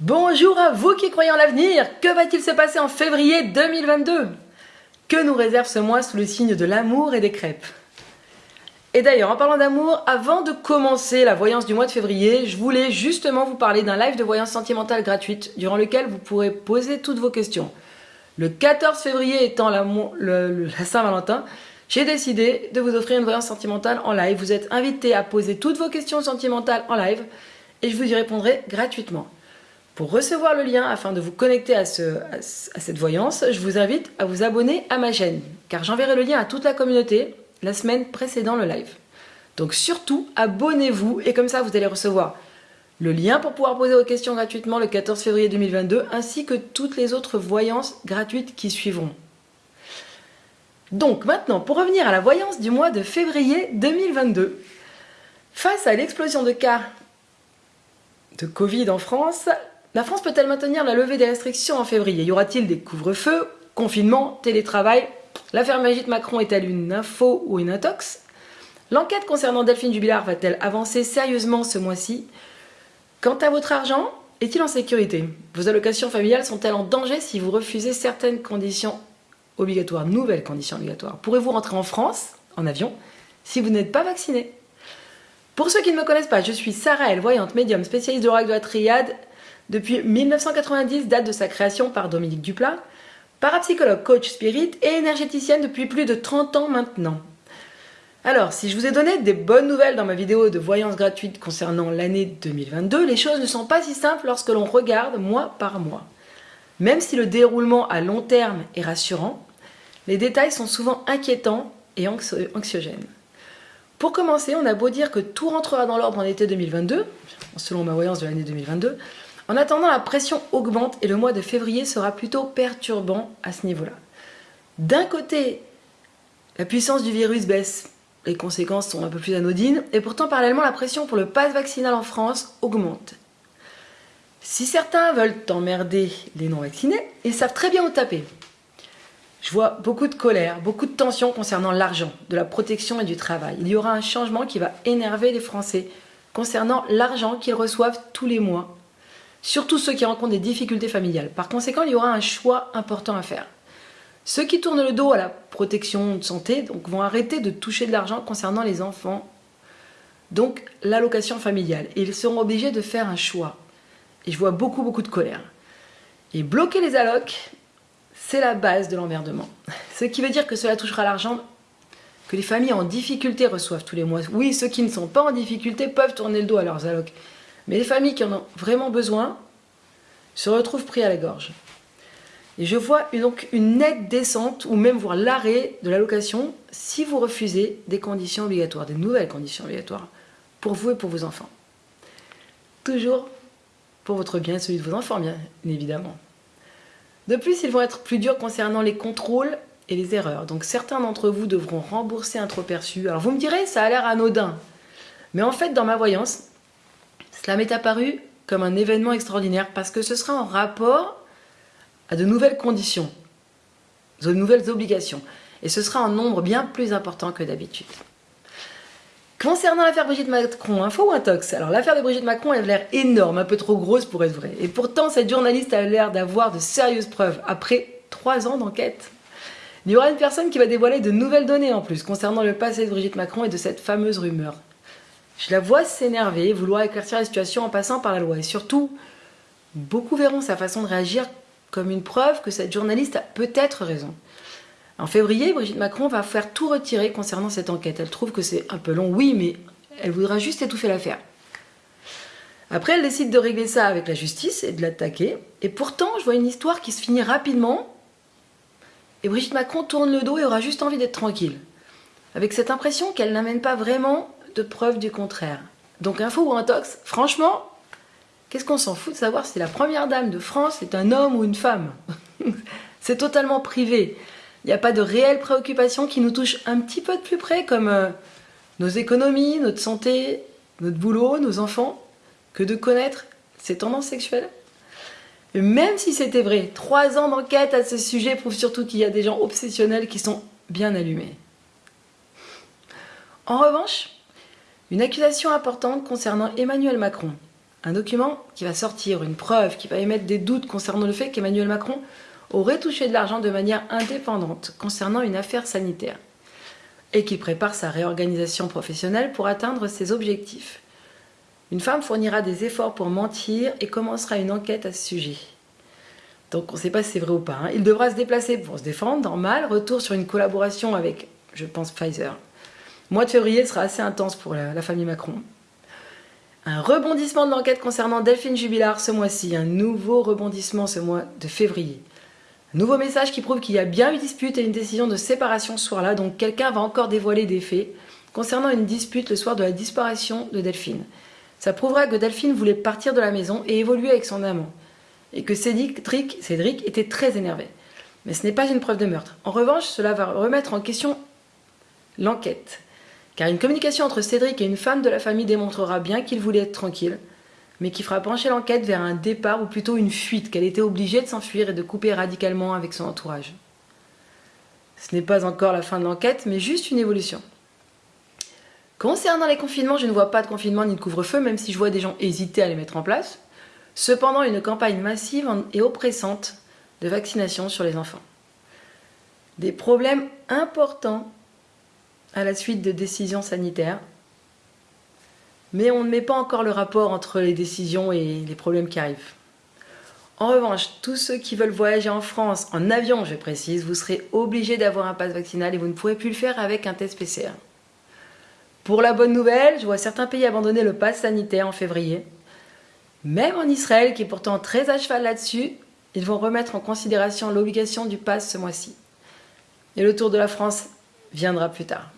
Bonjour à vous qui croyez en l'avenir Que va-t-il se passer en février 2022 Que nous réserve ce mois sous le signe de l'amour et des crêpes? Et d'ailleurs, en parlant d'amour, avant de commencer la voyance du mois de février, je voulais justement vous parler d'un live de voyance sentimentale gratuite durant lequel vous pourrez poser toutes vos questions. Le 14 février étant la, Saint-Valentin, j'ai décidé de vous offrir une voyance sentimentale en live. Vous êtes invité à poser toutes vos questions sentimentales en live et je vous y répondrai gratuitement. Pour recevoir le lien afin de vous connecter à, cette voyance, je vous invite à vous abonner à ma chaîne, car j'enverrai le lien à toute la communauté la semaine précédant le live. Donc surtout, abonnez-vous et comme ça vous allez recevoir le lien pour pouvoir poser vos questions gratuitement le 14 février 2022, ainsi que toutes les autres voyances gratuites qui suivront. Donc maintenant, pour revenir à la voyance du mois de février 2022, face à l'explosion de cas de Covid en France, la France peut-elle maintenir la levée des restrictions en février? Y aura-t-il des couvre-feux, confinement, télétravail L'affaire Brigitte Macron est-elle une info ou une intox? L'enquête concernant Delphine Jubilard va-t-elle avancer sérieusement ce mois-ci? Quant à votre argent, est-il en sécurité? Vos allocations familiales sont-elles en danger si vous refusez certaines conditions obligatoires, nouvelles conditions obligatoires? Pourrez-vous rentrer en France, en avion, si vous n'êtes pas vacciné? Pour ceux qui ne me connaissent pas, je suis Sarah El, voyante médium spécialiste de l'oracle de la triade depuis 1990, date de sa création par Dominique Duplat, parapsychologue, coach spirit et énergéticienne depuis plus de 30 ans maintenant. Alors, si je vous ai donné des bonnes nouvelles dans ma vidéo de voyance gratuite concernant l'année 2022, les choses ne sont pas si simples lorsque l'on regarde mois par mois. Même si le déroulement à long terme est rassurant, les détails sont souvent inquiétants et anxiogènes. Pour commencer, on a beau dire que tout rentrera dans l'ordre en été 2022, selon ma voyance de l'année 2022, en attendant, la pression augmente et le mois de février sera plutôt perturbant à ce niveau-là. D'un côté, la puissance du virus baisse, les conséquences sont un peu plus anodines, et pourtant parallèlement la pression pour le pass vaccinal en France augmente. Si certains veulent emmerder les non-vaccinés, ils savent très bien où taper. Je vois beaucoup de colère, beaucoup de tension concernant l'argent, de la protection et du travail. Il y aura un changement qui va énerver les Français concernant l'argent qu'ils reçoivent tous les mois surtout ceux qui rencontrent des difficultés familiales. Par conséquent, il y aura un choix important à faire. Ceux qui tournent le dos à la protection de santé vont arrêter de toucher de l'argent concernant les enfants, donc l'allocation familiale. Et ils seront obligés de faire un choix. Et je vois beaucoup, beaucoup de colère. Et bloquer les allocs, c'est la base de l'emmerdement. Ce qui veut dire que cela touchera l'argent que les familles en difficulté reçoivent tous les mois. Oui, ceux qui ne sont pas en difficulté peuvent tourner le dos à leurs allocs. Mais les familles qui en ont vraiment besoin se retrouvent pris à la gorge. Et je vois donc une nette descente ou même voir l'arrêt de l'allocation si vous refusez des conditions obligatoires, des nouvelles conditions obligatoires pour vous et pour vos enfants. Toujours pour votre bien et celui de vos enfants, bien évidemment. De plus, ils vont être plus durs concernant les contrôles et les erreurs. Donc certains d'entre vous devront rembourser un trop perçu. Alors vous me direz, ça a l'air anodin. Mais en fait, dans ma voyance, cela m'est apparu comme un événement extraordinaire parce que ce sera en rapport à de nouvelles conditions, de nouvelles obligations. Et ce sera en nombre bien plus important que d'habitude. Concernant l'affaire Brigitte Macron, info ou intox? Alors l'affaire de Brigitte Macron a l'air énorme, un peu trop grosse pour être vraie. Et pourtant, cette journaliste a l'air d'avoir de sérieuses preuves après trois ans d'enquête. Il y aura une personne qui va dévoiler de nouvelles données en plus concernant le passé de Brigitte Macron et de cette fameuse rumeur. Je la vois s'énerver, vouloir éclaircir la situation en passant par la loi. Et surtout, beaucoup verront sa façon de réagir comme une preuve que cette journaliste a peut-être raison. En février, Brigitte Macron va faire tout retirer concernant cette enquête. Elle trouve que c'est un peu long, oui, mais elle voudra juste étouffer l'affaire. Après, elle décide de régler ça avec la justice et de l'attaquer. Et pourtant, je vois une histoire qui se finit rapidement. Et Brigitte Macron tourne le dos et aura juste envie d'être tranquille. Avec cette impression qu'elle n'amène pas vraiment de preuve du contraire. Donc info ou intox, franchement, qu'est-ce qu'on s'en fout de savoir si la première dame de France est un homme ou une femme C'est totalement privé. Il n'y a pas de réelle préoccupation qui nous touche un petit peu de plus près, comme euh, nos économies, notre santé, notre boulot, nos enfants, que de connaître ces tendances sexuelles. Même si c'était vrai, trois ans d'enquête à ce sujet prouvent surtout qu'il y a des gens obsessionnels qui sont bien allumés. En revanche, une accusation importante concernant Emmanuel Macron. Un document qui va sortir une preuve, qui va émettre des doutes concernant le fait qu'Emmanuel Macron aurait touché de l'argent de manière indépendante concernant une affaire sanitaire et qui prépare sa réorganisation professionnelle pour atteindre ses objectifs. Une femme fournira des efforts pour mentir et commencera une enquête à ce sujet. Donc on ne sait pas si c'est vrai ou pas. Hein. Il devra se déplacer pour se défendre, normal. Retour sur une collaboration avec, je pense, Pfizer. Mois de février sera assez intense pour la famille Macron. Un rebondissement de l'enquête concernant Delphine Jubilard ce mois-ci, un nouveau rebondissement ce mois de février. Un nouveau message qui prouve qu'il y a bien eu dispute et une décision de séparation ce soir-là, donc quelqu'un va encore dévoiler des faits concernant une dispute le soir de la disparition de Delphine. Ça prouvera que Delphine voulait partir de la maison et évoluer avec son amant, et que Cédric, Cédric était très énervé. Mais ce n'est pas une preuve de meurtre. En revanche, cela va remettre en question l'enquête. Car une communication entre Cédric et une femme de la famille démontrera bien qu'il voulait être tranquille, mais qui fera pencher l'enquête vers un départ ou plutôt une fuite, qu'elle était obligée de s'enfuir et de couper radicalement avec son entourage. Ce n'est pas encore la fin de l'enquête, mais juste une évolution. Concernant les confinements, je ne vois pas de confinement ni de couvre-feu, même si je vois des gens hésiter à les mettre en place. Cependant, une campagne massive et oppressante de vaccination sur les enfants. Des problèmes importants à la suite de décisions sanitaires. Mais on ne met pas encore le rapport entre les décisions et les problèmes qui arrivent. En revanche, tous ceux qui veulent voyager en France, en avion je précise, vous serez obligés d'avoir un pass vaccinal et vous ne pourrez plus le faire avec un test PCR. Pour la bonne nouvelle, je vois certains pays abandonner le pass sanitaire en février. Même en Israël, qui est pourtant très à cheval là-dessus, ils vont remettre en considération l'obligation du pass ce mois-ci. Et le tour de la France viendra plus tard.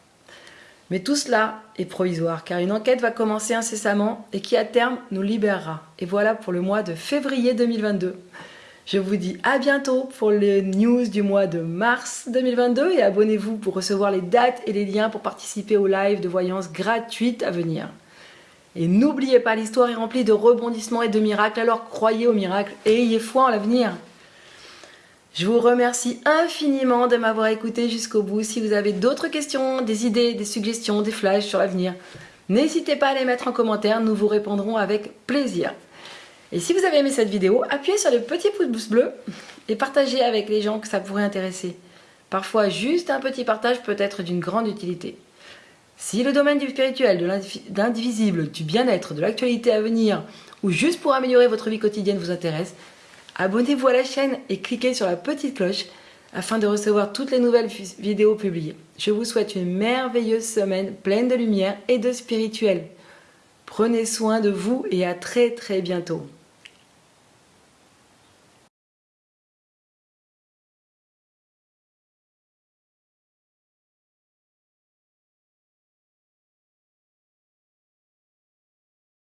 Mais tout cela est provisoire car une enquête va commencer incessamment et qui à terme nous libérera. Et voilà pour le mois de février 2022. Je vous dis à bientôt pour les news du mois de mars 2022 et abonnez-vous pour recevoir les dates et les liens pour participer au live de voyance gratuite à venir. Et n'oubliez pas, l'histoire est remplie de rebondissements et de miracles, alors croyez aux miracles et ayez foi en l'avenir. Je vous remercie infiniment de m'avoir écouté jusqu'au bout. Si vous avez d'autres questions, des idées, des suggestions, des flashs sur l'avenir, n'hésitez pas à les mettre en commentaire, nous vous répondrons avec plaisir. Et si vous avez aimé cette vidéo, appuyez sur le petit pouce bleu et partagez avec les gens que ça pourrait intéresser. Parfois, juste un petit partage peut être d'une grande utilité. Si le domaine du spirituel, de l'indivisible, du bien-être, de l'actualité à venir, ou juste pour améliorer votre vie quotidienne vous intéresse, Abonnez-vous à la chaîne et cliquez sur la petite cloche afin de recevoir toutes les nouvelles vidéos publiées. Je vous souhaite une merveilleuse semaine pleine de lumière et de spirituel. Prenez soin de vous et à très très bientôt.